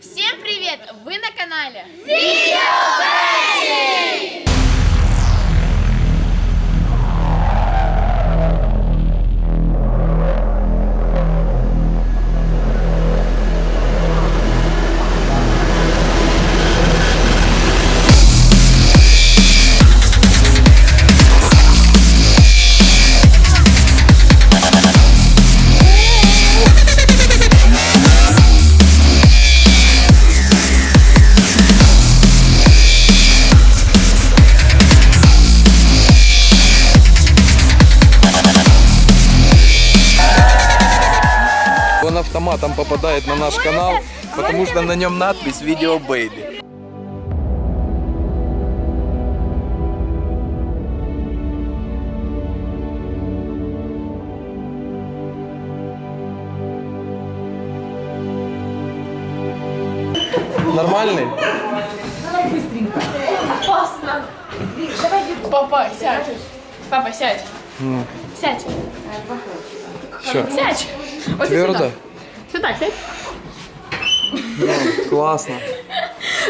Всем привет! Вы на канале Он автоматом попадает на наш канал, потому что на нем надпись «Видео Бэйби». Нормальный? Папа, сядь! Папа, сядь! Сядь! Все, Сядь! Вот твердо? Сюда, сядь! Ну, классно.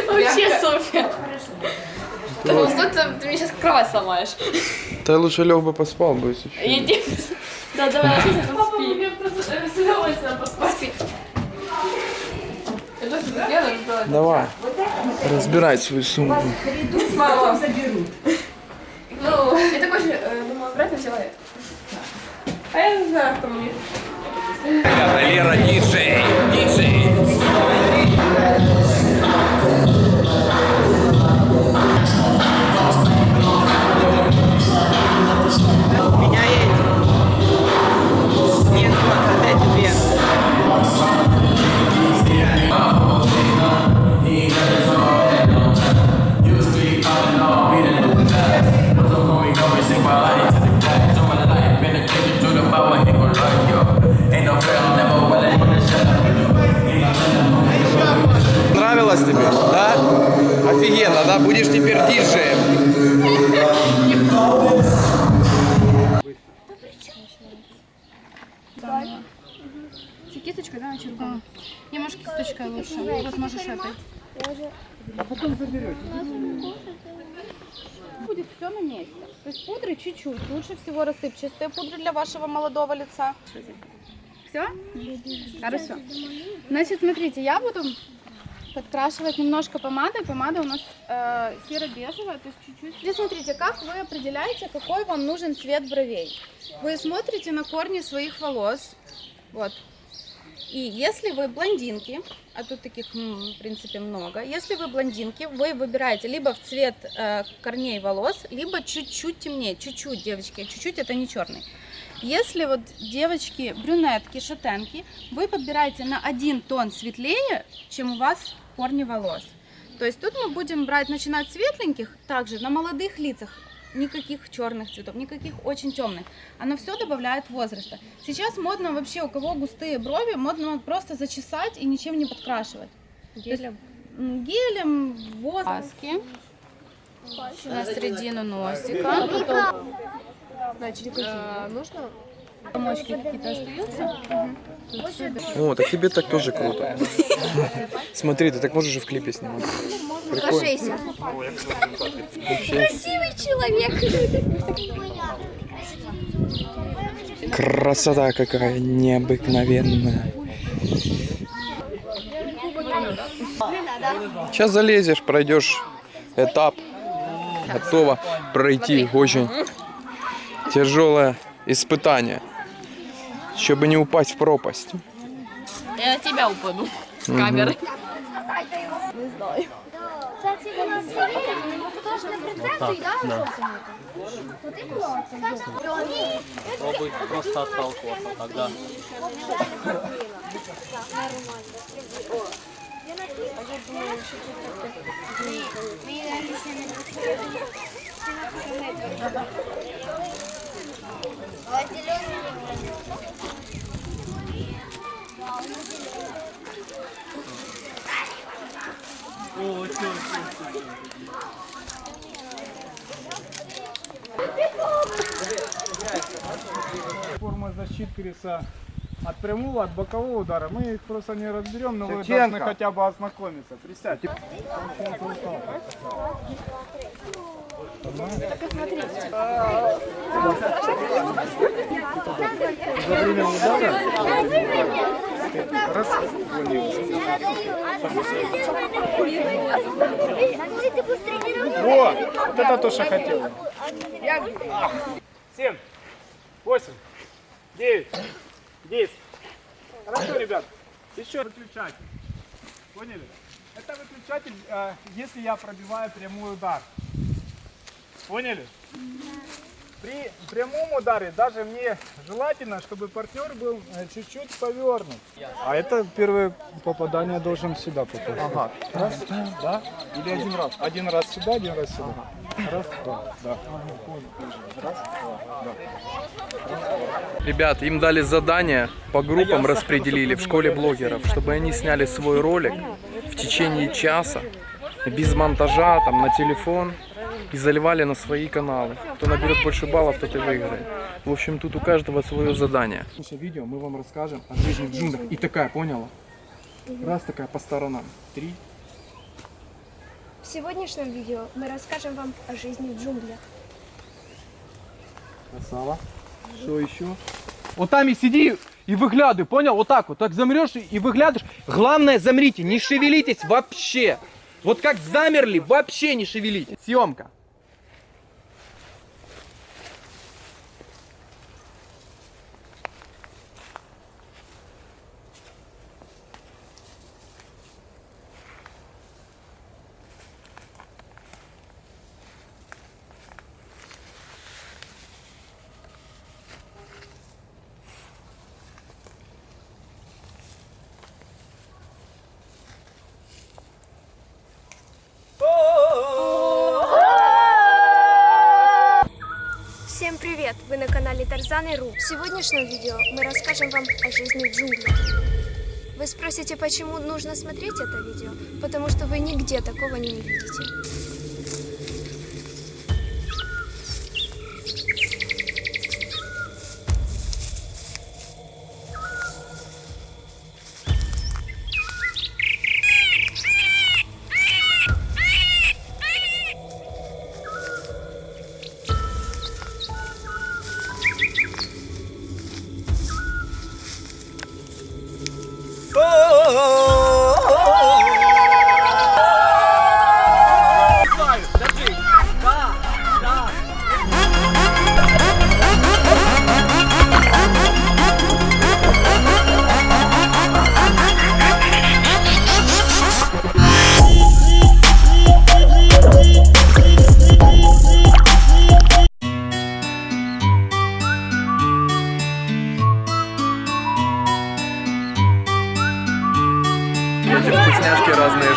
Вообще супер! Потому что ты, ты мне сейчас кровать сломаешь. Ты лучше лег бы поспал бы, если. Иди. Да, давай, Папа, мне просто с удовольствием поспать. Это что ты делаешь? Давай. Разбирай свою сумку. Мама. Ну, я такой же, э, думала, на человек. А я не знаю, кто мне. Лера, диджей. Диджеем. С кисточкой, да, начеркала? Не, может, кисточкой лучше. Вот можешь этой. Будет все на месте. То есть пудры чуть-чуть. Лучше всего рассыпчатые пудры для вашего молодого лица. Все? Хорошо. Значит, смотрите, я буду подкрашивать немножко помадой. Помада у нас э, серо-бежевая, то есть чуть-чуть. Здесь смотрите, как вы определяете, какой вам нужен цвет бровей. Вы смотрите на корни своих волос. Вот. И если вы блондинки, а тут таких, в принципе, много, если вы блондинки, вы выбираете либо в цвет э, корней волос, либо чуть-чуть темнее, чуть-чуть, девочки, чуть-чуть это не черный. Если вот девочки брюнетки, шатенки, вы подбираете на один тон светлее, чем у вас корни волос. То есть тут мы будем брать, начинать светленьких, также на молодых лицах, никаких черных цветов, никаких очень темных. Оно все добавляет возраста. Сейчас модно вообще, у кого густые брови, модно просто зачесать и ничем не подкрашивать. Гелем? Гелем, воски. На середину носика. Значит, э, нужно? Комочки какие-то остаются. О, так тебе так тоже круто. Смотри, ты так можешь и в клипе снимать. Красивый человек. Красота какая необыкновенная. Сейчас залезешь, пройдешь этап. Готово пройти очень тяжелое испытание, чтобы не упасть в пропасть. Я на тебя упаду с камеры. Пробуй просто отталкиваться тогда. О, Защиты колеса от прямого, от бокового удара. Мы их просто не разберем, но вы Шевченко. должны хотя бы ознакомиться. Присядьте. За время удара раз Во! Вот это то, что хотел. Семь, восемь, девять, десять. Хорошо, ребят. Еще выключатель. Поняли? Это выключатель, э, если я пробиваю прямой удар. Поняли? При прямом ударе даже мне желательно, чтобы партнер был э, чуть-чуть повернут. А это первое попадание должен сюда попасть. Ага. Раз, да? Или один раз? Один раз сюда, один раз сюда. Ребят, им дали задание, по группам распределили в школе блогеров, чтобы они сняли свой ролик в течение часа, без монтажа, там, на телефон, и заливали на свои каналы. Кто наберет больше баллов, тот и выиграет. В общем, тут у каждого свое задание. Слушай, видео мы вам расскажем о жизни в джунглях. И такая, поняла? Раз такая по сторонам. Три. В сегодняшнем видео мы расскажем вам о жизни в джунглях. Красава. Что еще? Вот там и сиди и выглядывай, понял? Вот так вот. Так замрешь и выглядываешь. Главное, замрите, не шевелитесь вообще. Вот как замерли, вообще не шевелитесь. Съемка. Всем привет! Вы на и Ру. В сегодняшнем видео мы расскажем вам о жизни в джунглях. Вы спросите, почему нужно смотреть это видео? Потому что вы нигде такого не увидите.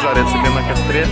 Жарят себе на костре.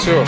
Все.